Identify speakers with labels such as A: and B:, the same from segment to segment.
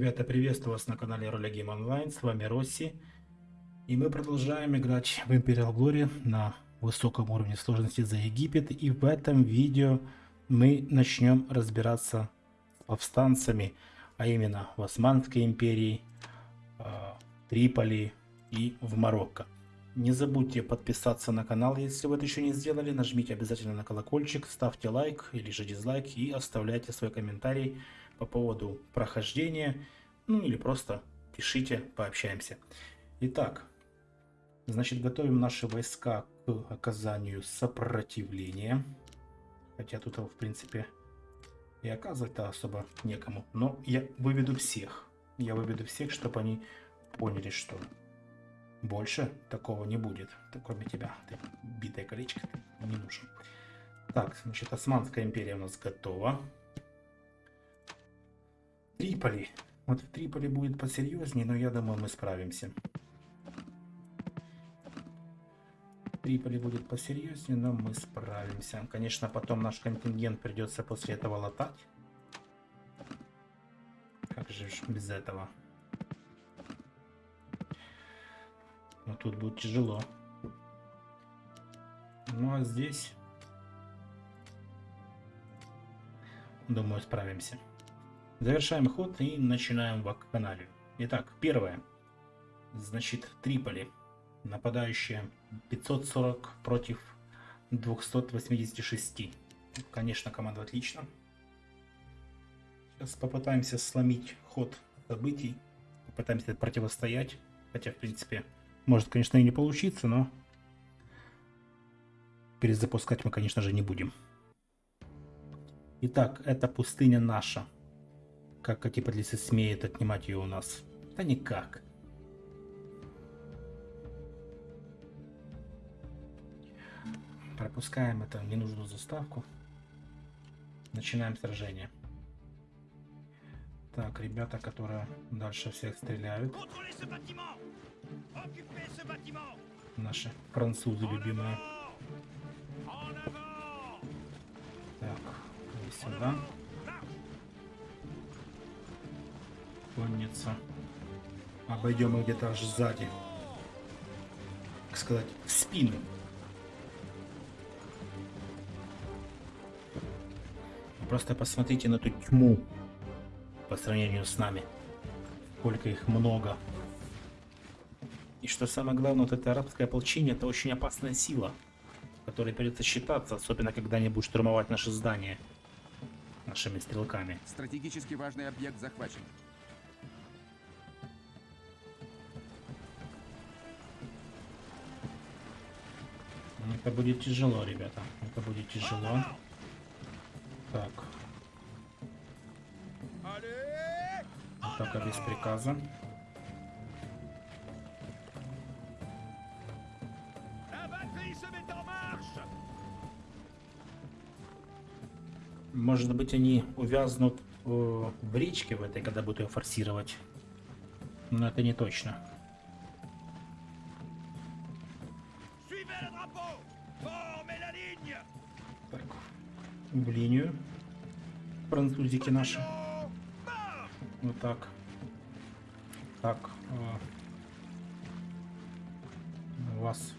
A: Ребята, приветствую вас на канале Роля Game Online, с вами Росси. И мы продолжаем играть в Imperial Glory на высоком уровне сложности за Египет. И в этом видео мы начнем разбираться с повстанцами, а именно в Османской империи, а, Триполи и в Марокко. Не забудьте подписаться на канал, если вы это еще не сделали. Нажмите обязательно на колокольчик, ставьте лайк или же дизлайк и оставляйте свой комментарий по поводу прохождения, ну или просто пишите, пообщаемся. Итак, значит, готовим наши войска к оказанию сопротивления. Хотя тут, в принципе, и оказывать-то особо некому. Но я выведу всех. Я выведу всех, чтобы они поняли, что больше такого не будет. Кроме тебя, ты битое колечко, ты не нужен. Так, значит, Османская империя у нас готова. Триполи. Вот в Триполи будет посерьезнее, но я думаю, мы справимся. Триполи будет посерьезнее, но мы справимся. Конечно, потом наш контингент придется после этого латать. Как же без этого? Но тут будет тяжело. Ну а здесь... Думаю, справимся. Завершаем ход и начинаем вакханалию. Итак, первое. Значит, Триполи. Нападающие 540 против 286. Конечно, команда отлично. Сейчас попытаемся сломить ход событий. Попытаемся противостоять. Хотя, в принципе, может, конечно, и не получиться, но перезапускать мы, конечно же, не будем. Итак, это пустыня наша. Как Атипатлисы смеет отнимать ее у нас? Да никак. Пропускаем это ненужную заставку. Начинаем сражение. Так, ребята, которые дальше всех стреляют. Наши французы любимые. Так, сюда. Конница. Обойдем их где-то аж сзади. Так сказать, в спину. Просто посмотрите на эту тьму по сравнению с нами. Сколько их много. И что самое главное, вот это арабское ополчение, это очень опасная сила, которой придется считаться, особенно когда они будут штурмовать наши здания нашими стрелками.
B: Стратегически важный объект захвачен.
A: Это будет тяжело, ребята. Это будет тяжело. Так. Атака без приказа. Может быть, они увязнут э, в речке в этой, когда будут ее форсировать. Но это не точно. В линию. Французики наши. Вот так. Так. А, у вас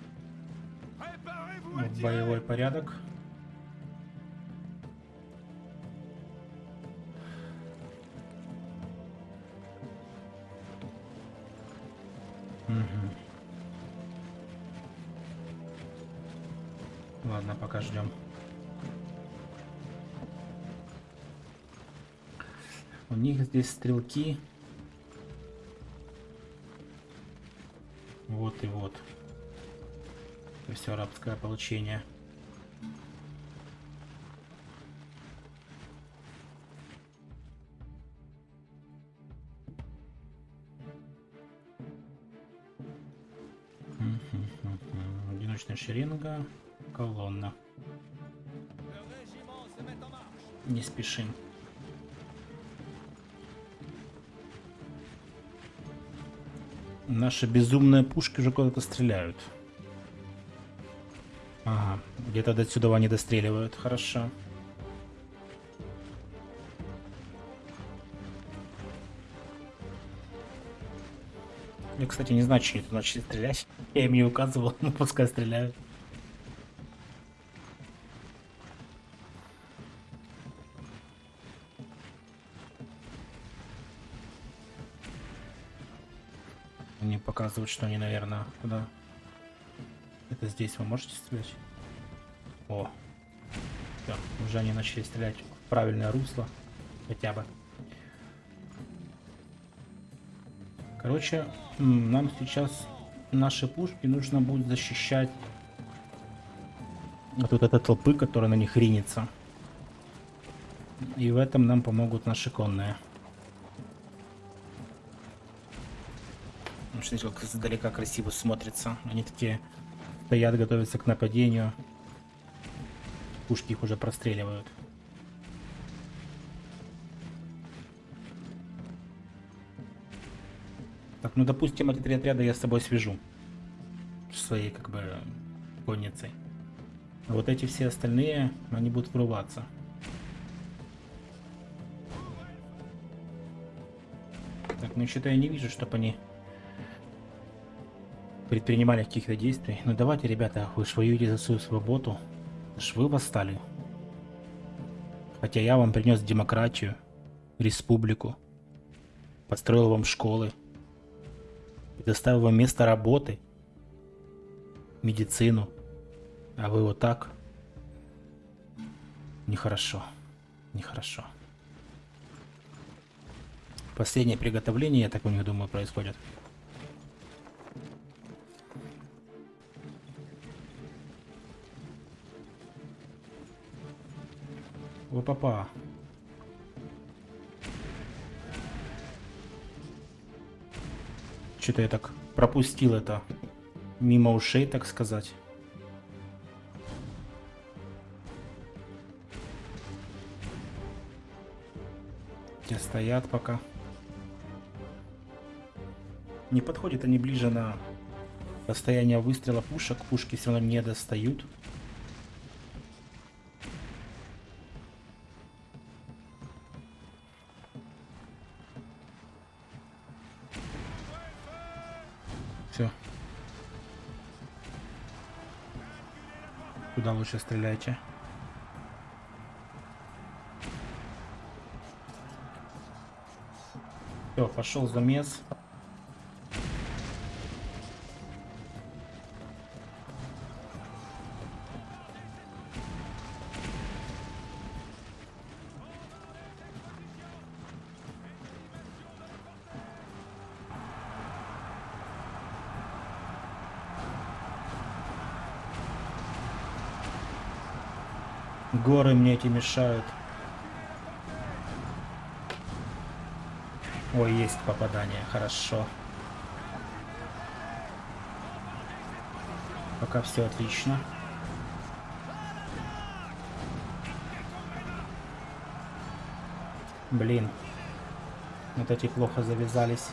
A: боевой порядок. Угу. Ладно, пока ждем. У них здесь стрелки. Вот и вот. Это все арабское получение. Одиночная шеренга, колонна. Не спешим. Наши безумные пушки уже куда-то стреляют. Ага, где-то до сюда они достреливают. Хорошо. Я, кстати, не знаю, что они начали стрелять. Я им не указывал, но пускай стреляют. Показывают, что они, наверное, куда? Это здесь вы можете стрелять? О, Всё, уже они начали стрелять в правильное русло, хотя бы. Короче, нам сейчас наши пушки нужно будет защищать от вот этой толпы, которая на них ринется. И в этом нам помогут наши конные. Ну, Смотрите, как издалека красиво смотрится. Они такие стоят, готовятся к нападению. Пушки их уже простреливают. Так, ну допустим, эти три отряда я с собой свяжу. Своей, как бы, конницей. А вот эти все остальные, они будут врываться. Так, ну что-то я не вижу, чтобы они предпринимали каких-то действий. Ну давайте, ребята, вы ж воюете за свою свободу. Ж вы восстали. Хотя я вам принес демократию, республику, построил вам школы, предоставил вам место работы, медицину. А вы вот так? Нехорошо. Нехорошо. Последнее приготовление, я так у них думаю, происходит. О, папа. Что-то я так пропустил это мимо ушей, так сказать. Те стоят пока. Не подходят они ближе на расстояние выстрела пушек. Пушки все равно не достают. Куда лучше стреляйте? Все, пошел замес. Горы мне эти мешают. Ой, есть попадание, хорошо. Пока все отлично. Блин. Вот эти плохо завязались.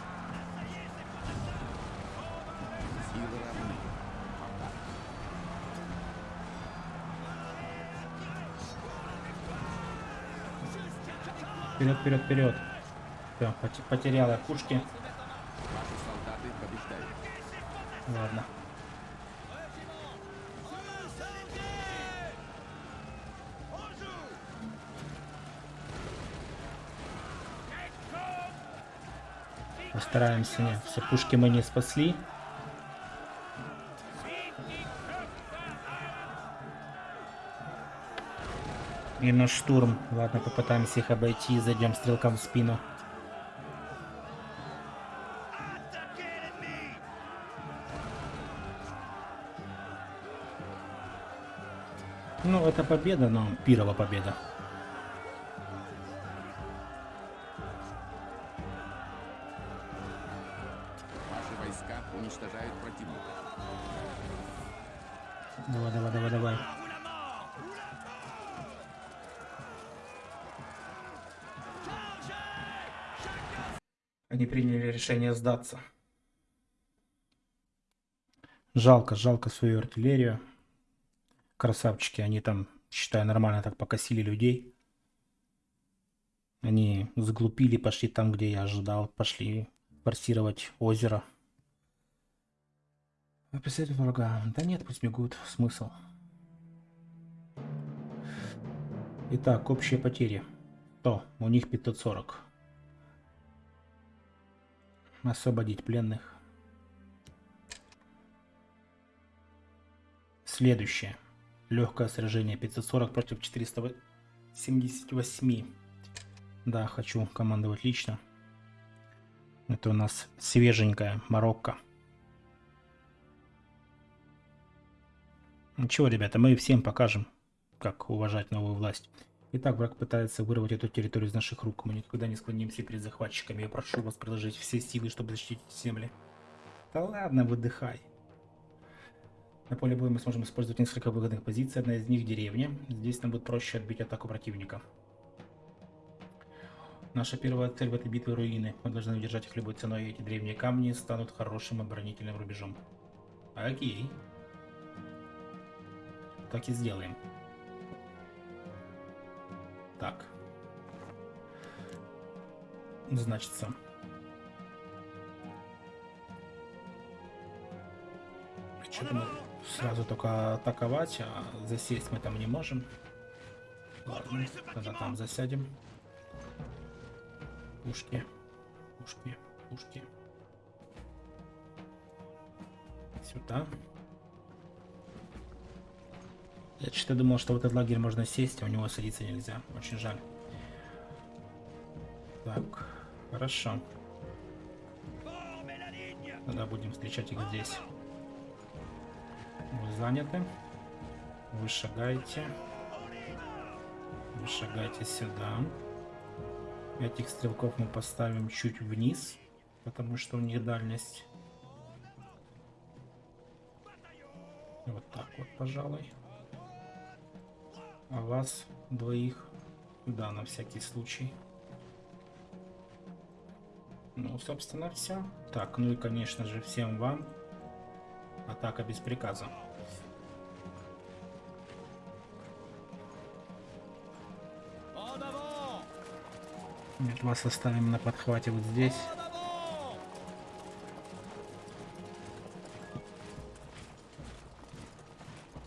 A: Вперед, вперед, вперед. Все, потерял я пушки. Ладно. Постараемся. Все пушки мы не спасли. И на штурм. Ладно, попытаемся их обойти и зайдем стрелкам в спину. Ну, это победа, но пирова победа. Решение сдаться. Жалко, жалко свою артиллерию. Красавчики, они там, считаю, нормально так покосили людей. Они заглупили, пошли там, где я ожидал, пошли форсировать озеро. Преследуют врага. Да нет, пусть бегут. Смысл. Итак, общие потери. То, у них 540. Освободить пленных. Следующее. Легкое сражение 540 против 478. Да, хочу командовать лично. Это у нас свеженькая Марокко. Ничего, ребята, мы всем покажем, как уважать новую власть. Итак, враг пытается вырвать эту территорию из наших рук. Мы никогда не склонимся перед захватчиками. Я прошу вас приложить все силы, чтобы защитить земли. Да ладно, выдыхай. На поле боя мы сможем использовать несколько выгодных позиций. Одна из них деревня. Здесь нам будет проще отбить атаку противника. Наша первая цель в этой битве руины. Мы должны удержать их любой ценой, и эти древние камни станут хорошим оборонительным рубежом. Окей. Так и сделаем. Так. Значится. Что-то мы сразу только атаковать, а засесть мы там не можем. Ладно, тогда там засядем. Пушки, пушки, пушки. Сюда. Я что-то думал, что в этот лагерь можно сесть, а у него садиться нельзя. Очень жаль. Так, хорошо. Тогда будем встречать их здесь. Вы заняты. Вы шагаете. Вы шагаете сюда. Этих стрелков мы поставим чуть вниз, потому что у них дальность. Вот так вот, пожалуй. А вас двоих да, на всякий случай. Ну, собственно, все. Так, ну и, конечно же, всем вам атака без приказа. Нет, вас оставим на подхвате вот здесь.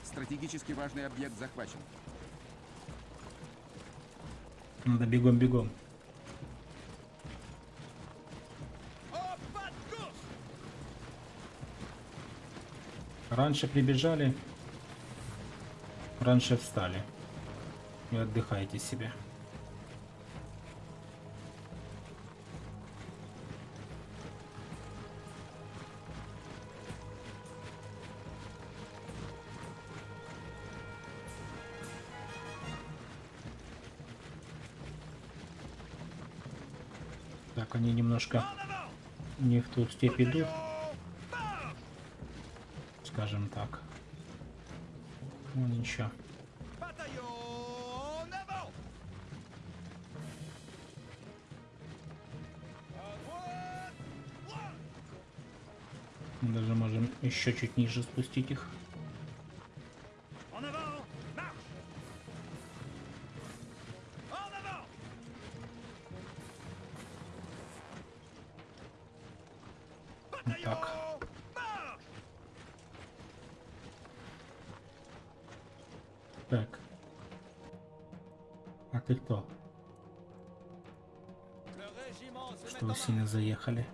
B: Стратегически важный объект захвачен.
A: Надо бегом-бегом. Раньше прибежали, раньше встали. И отдыхайте себе. Так, они немножко не в ту степь идут. Скажем так. Ну ничего. Даже можем еще чуть ниже спустить их. А ты кто? Что вы сильно заехали?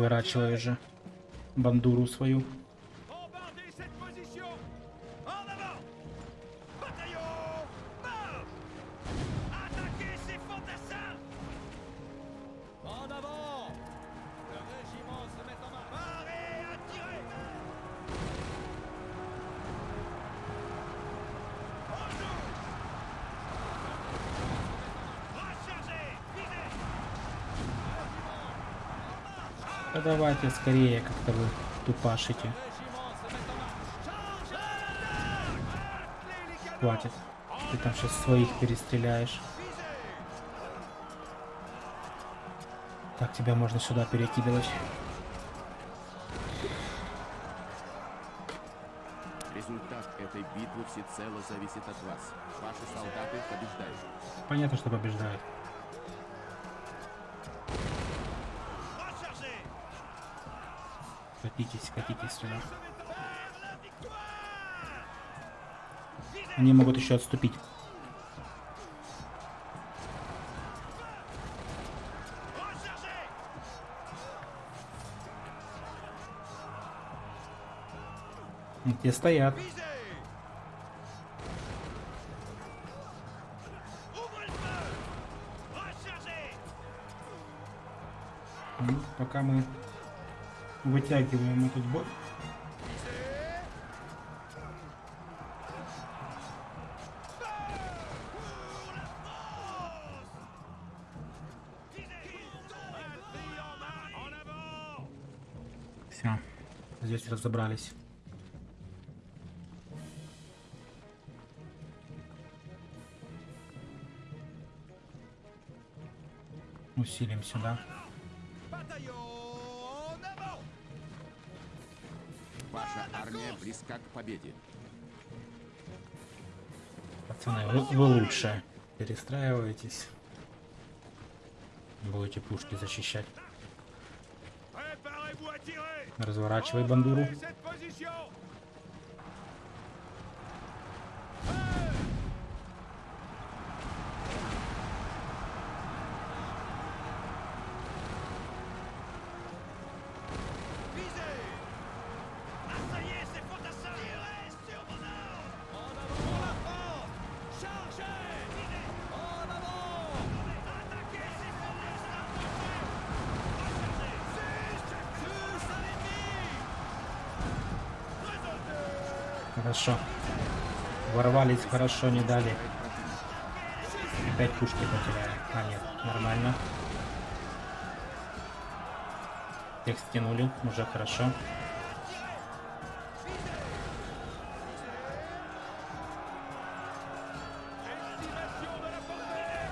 A: Разворачивай же бандуру свою. Да давайте скорее, как-то вы тупашите. Хватит. Ты там сейчас своих перестреляешь. Так, тебя можно сюда перекидывать.
B: Результат этой битвы всецело зависит от вас. Ваши солдаты побеждают.
A: Понятно, что побеждают. Катитесь, катитесь сюда. Они могут еще отступить. Где стоят. Ну, Пока мы вытягиваем этот бой. Все. Здесь разобрались. Усилим сюда.
B: Близка к победе.
A: Пацаны, вы, вы лучше. Перестраивайтесь. Будете пушки защищать. Разворачивай бандуру. Ворвались хорошо, не дали. Опять пушки потеряли. А, нет, нормально. Их стянули, уже хорошо.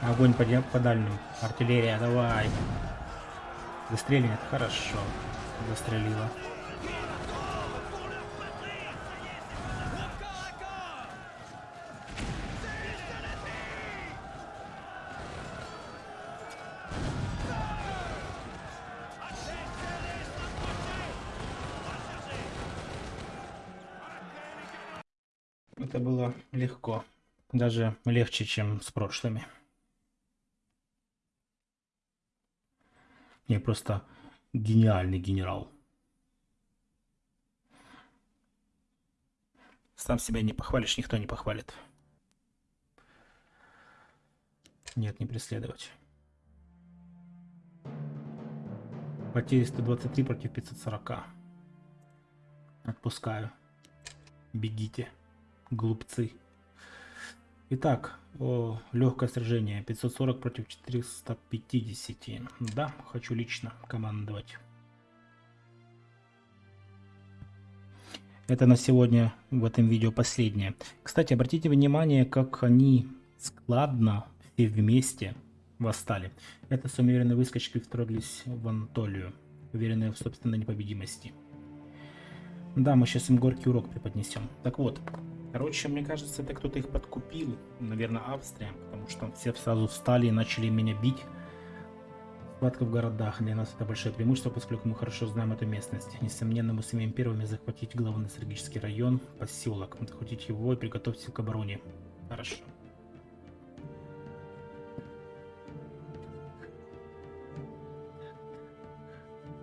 A: Огонь по, по дальним. Артиллерия, давай. Выстрелит, хорошо. Застрелила. Даже легче, чем с прошлыми. Не, просто гениальный генерал. Сам себя не похвалишь, никто не похвалит. Нет, не преследовать. Потери 123 против 540. Отпускаю. Бегите, глупцы. Итак, о, легкое сражение 540 против 450. Да, хочу лично командовать. Это на сегодня в этом видео последнее. Кстати, обратите внимание, как они складно все вместе восстали. Это с умеренной выскочкой вторглись в Антолию, уверенные в собственной непобедимости. Да, мы сейчас им горький урок преподнесем. Так вот, короче, мне кажется, это кто-то их подкупил, наверное, Австрия, потому что все сразу встали и начали меня бить. Схватка в городах для нас это большое преимущество, поскольку мы хорошо знаем эту местность. Несомненно, мы сумеем первыми захватить главный стратегический район, поселок, захватить его и приготовиться к обороне. Хорошо.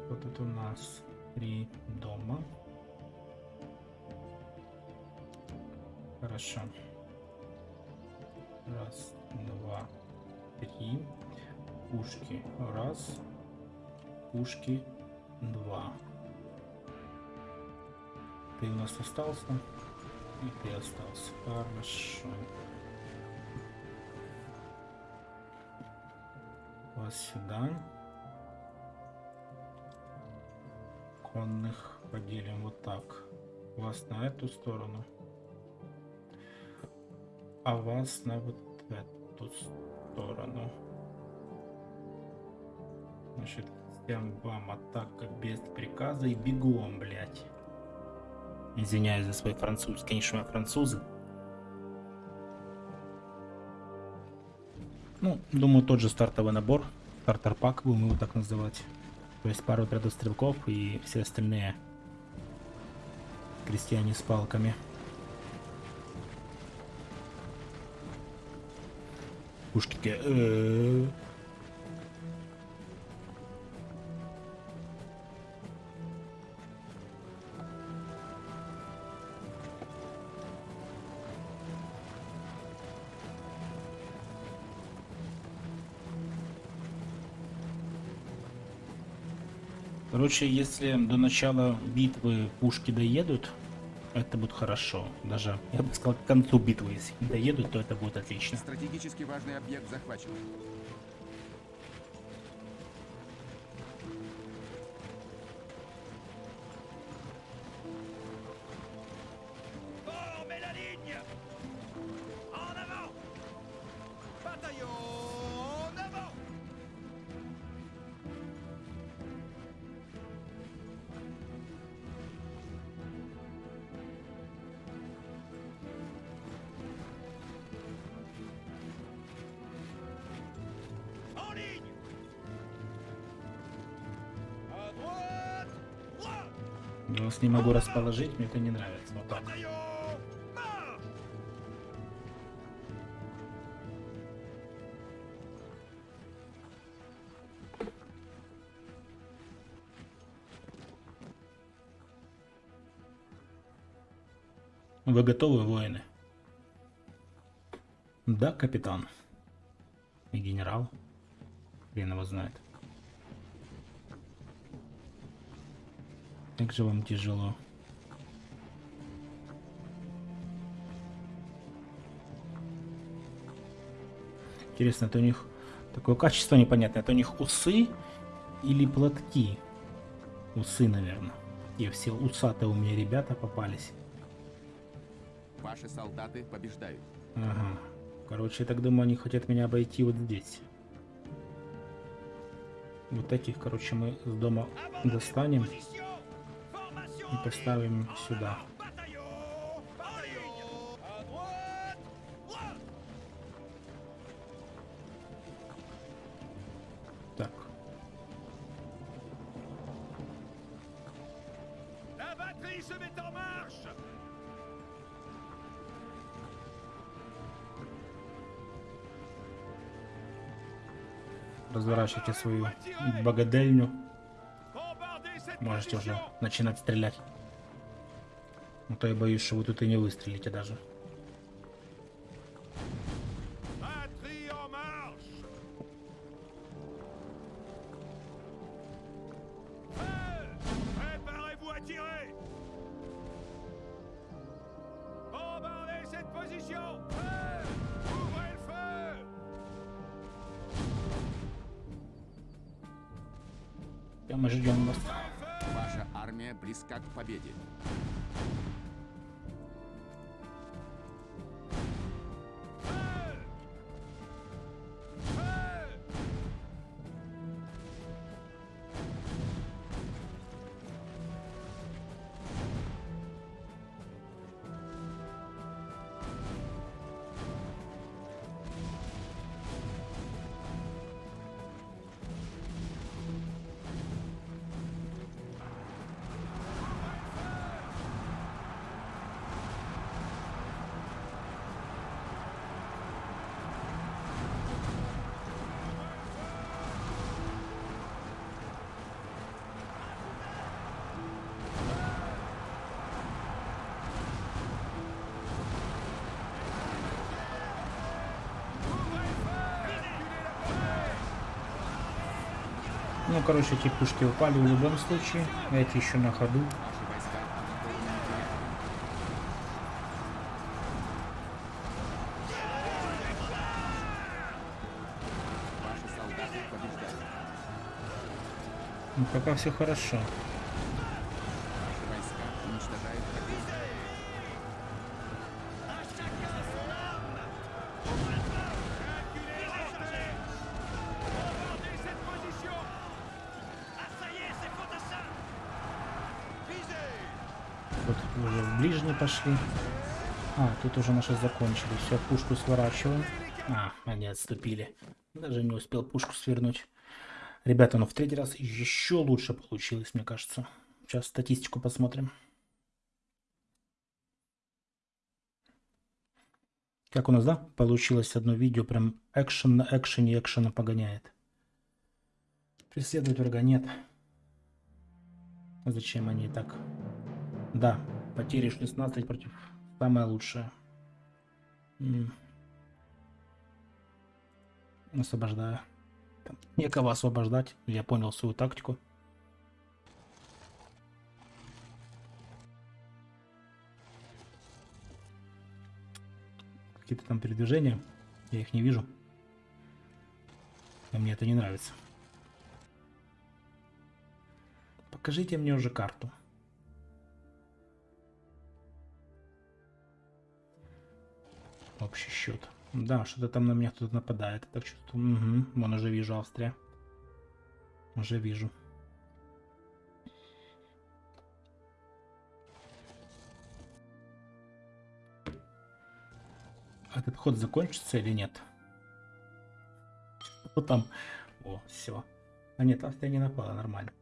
A: Вот это у нас три дома. Хорошо. Раз, два, три. Пушки. Раз. Пушки. Два. Ты у нас остался. И ты остался. Хорошо. Вас сюда. конных поделим вот так. Вас на эту сторону. А вас на вот эту сторону. Значит, всем вам атака без приказа и бегом, блядь. Извиняюсь за свой французский, конечно, мы французы. Ну, думаю, тот же стартовый набор, стартер-пак будем его так называть. То есть пару отрядов стрелков и все остальные крестьяне с палками. Пушки такие, «Э-э-э». Короче, если до начала битвы пушки доедут, это будет хорошо. Даже, я бы сказал, к концу битвы, если доедут, то это будет отлично.
B: Стратегически важный объект захвачен.
A: Я вас не могу расположить, мне это не нравится. Вот так. Вы готовы, воины? Да, капитан. И генерал. Хрен его знает. Как же вам тяжело. Интересно, это у них такое качество непонятное. Это у них усы или платки? Усы, наверное. И все усатые у меня ребята попались.
B: Ваши солдаты побеждают.
A: Ага. Короче, я так думаю, они хотят меня обойти вот здесь. Вот этих, короче, мы с дома достанем и поставим сюда. Так. Разворачивайте свою богадельню. Можете уже начинать стрелять. А то я боюсь, что вы тут и не выстрелите даже. Ну, короче, эти пушки упали в любом случае. Эти еще на ходу. Ну, пока все хорошо. Уже в ближний пошли. А, тут уже наши закончили. Все, пушку сворачиваем. А, они отступили. Даже не успел пушку свернуть. Ребята, ну в третий раз еще лучше получилось, мне кажется. Сейчас статистику посмотрим. Как у нас, да? Получилось одно видео, прям экшен на экшене экшена погоняет. Преследовать врага нет. Зачем они так? Да, потери 16 против самое лучшее. М. Освобождаю. Там Некого освобождать. Я понял свою тактику. Какие-то там передвижения. Я их не вижу. Но мне это не нравится. Покажите мне уже карту. Общий счет. Да, что-то там на меня кто-то нападает. я Так чувствую. Угу. Вон уже вижу Австрия. Уже вижу. Этот ход закончится или нет? Вот там. О, все. А нет, Австрия не напала, нормально.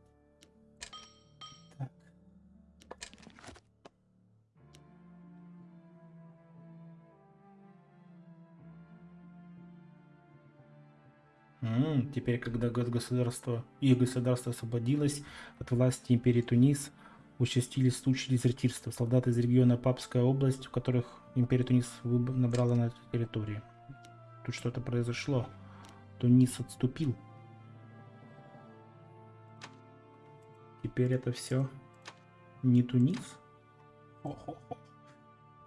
A: М, Теперь, когда гос- государство и государство освободилось от власти империи Тунис, участились случаи дезертирства. Солдаты из региона Папская область, в которых империя Тунис набрала на территории. Тут что-то произошло. Тунис отступил. Теперь это все не Тунис.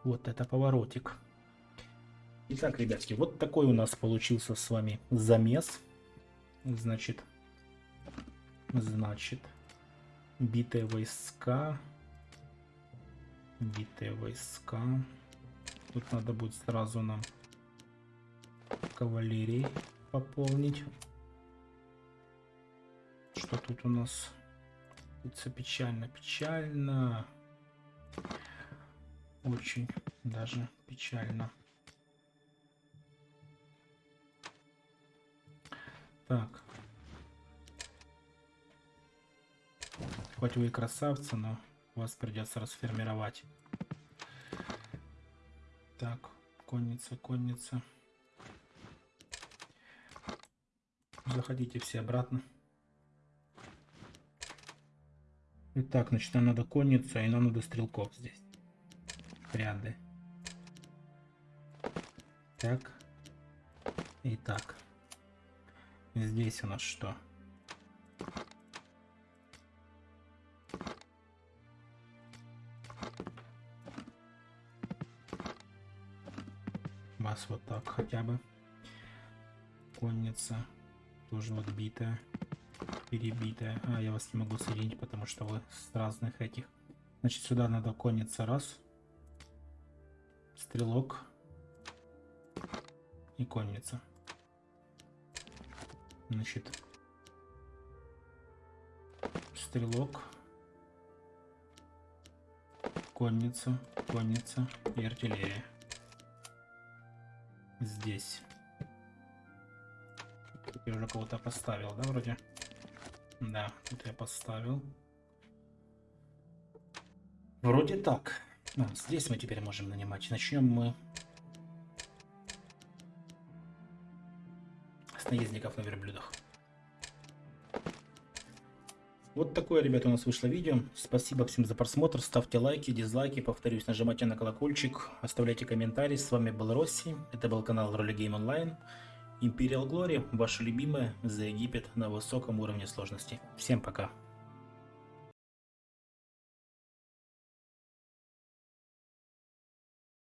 A: Вот это поворотик. Итак, ребятки, вот такой у нас получился с вами замес. Значит, значит, битые войска, битые войска. Тут надо будет сразу нам кавалерии пополнить. Что тут у нас? Тут все печально, печально. Очень даже печально. Так. Хоть вы и красавцы, но вас придется расформировать. Так, конница, конница. Заходите все обратно. Итак, значит, нам надо конницу, и нам надо стрелков здесь. Ряды. Так. И так. Здесь у нас что? Вас вот так хотя бы. Конница. Тоже вот битая. Перебитая. А, я вас не могу соединить, потому что вы с разных этих. Значит, сюда надо конница раз. Стрелок. И конница. Значит, стрелок, конница, конница и артиллерия. Здесь. Тут я уже кого-то поставил, да, вроде? Да, тут я поставил. Вроде так. А, здесь мы теперь можем нанимать. Начнем мы с наездников на верблюдах. Вот такое, ребята, у нас вышло видео. Спасибо всем за просмотр. Ставьте лайки, дизлайки. Повторюсь, нажимайте на колокольчик. Оставляйте комментарии. С вами был Росси. Это был канал Роли Гейм Онлайн. Imperial Glory. Ваша любимая за Египет на высоком уровне сложности. Всем пока.